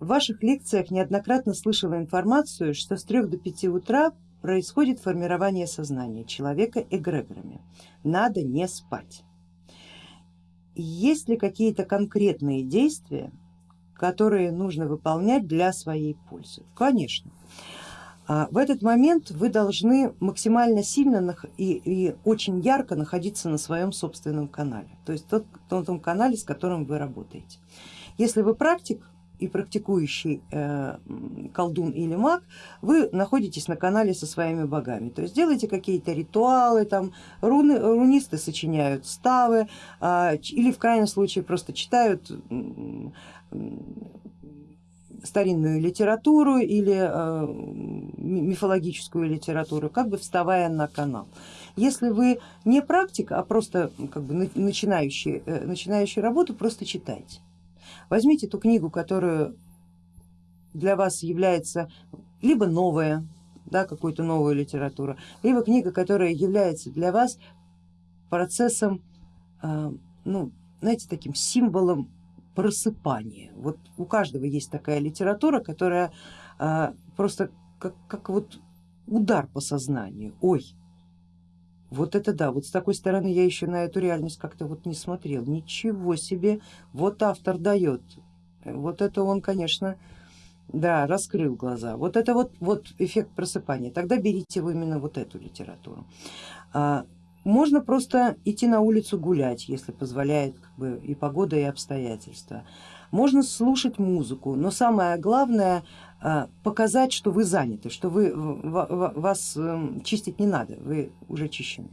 в ваших лекциях неоднократно слышала информацию, что с 3 до 5 утра происходит формирование сознания человека эгрегорами. Надо не спать. Есть ли какие-то конкретные действия, которые нужно выполнять для своей пользы? Конечно. А, в этот момент вы должны максимально сильно и, и очень ярко находиться на своем собственном канале, то есть тот, том канале, с которым вы работаете. Если вы практик, и практикующий э, колдун или маг, вы находитесь на канале со своими богами, то есть делаете какие-то ритуалы, там руны, рунисты сочиняют ставы э, или в крайнем случае просто читают старинную литературу или э, мифологическую литературу, как бы вставая на канал. Если вы не практик, а просто как бы начинающий, э, начинающий работу, просто читайте. Возьмите ту книгу, которую для вас является либо новая, да, какую-то новую литературу, либо книга, которая является для вас процессом, а, ну, знаете, таким символом просыпания. Вот у каждого есть такая литература, которая а, просто как, как вот удар по сознанию. Ой, вот это да, вот с такой стороны я еще на эту реальность как-то вот не смотрел. Ничего себе, вот автор дает. Вот это он, конечно, да, раскрыл глаза. Вот это вот, вот эффект просыпания. Тогда берите вы именно вот эту литературу. Можно просто идти на улицу гулять, если позволяет как бы, и погода, и обстоятельства. Можно слушать музыку, но самое главное а, показать, что вы заняты, что вы, вас эм, чистить не надо, вы уже чищены.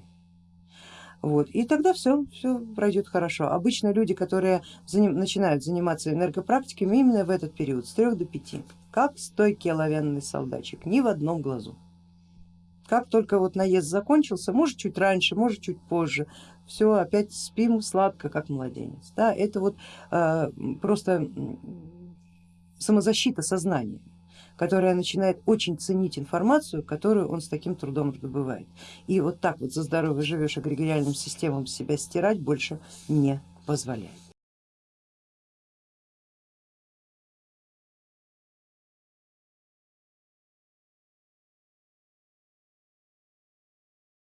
Вот. И тогда все, все пройдет хорошо. Обычно люди, которые заним, начинают заниматься энергопрактиками именно в этот период, с 3 до 5, как стойкий оловянный солдатчик, ни в одном глазу. Как только вот наезд закончился, может чуть раньше, может чуть позже, все опять спим сладко, как младенец. Да, это вот э, просто самозащита сознания которая начинает очень ценить информацию, которую он с таким трудом добывает. И вот так вот за здоровье живешь эгрегориальным системам себя стирать больше не позволяет.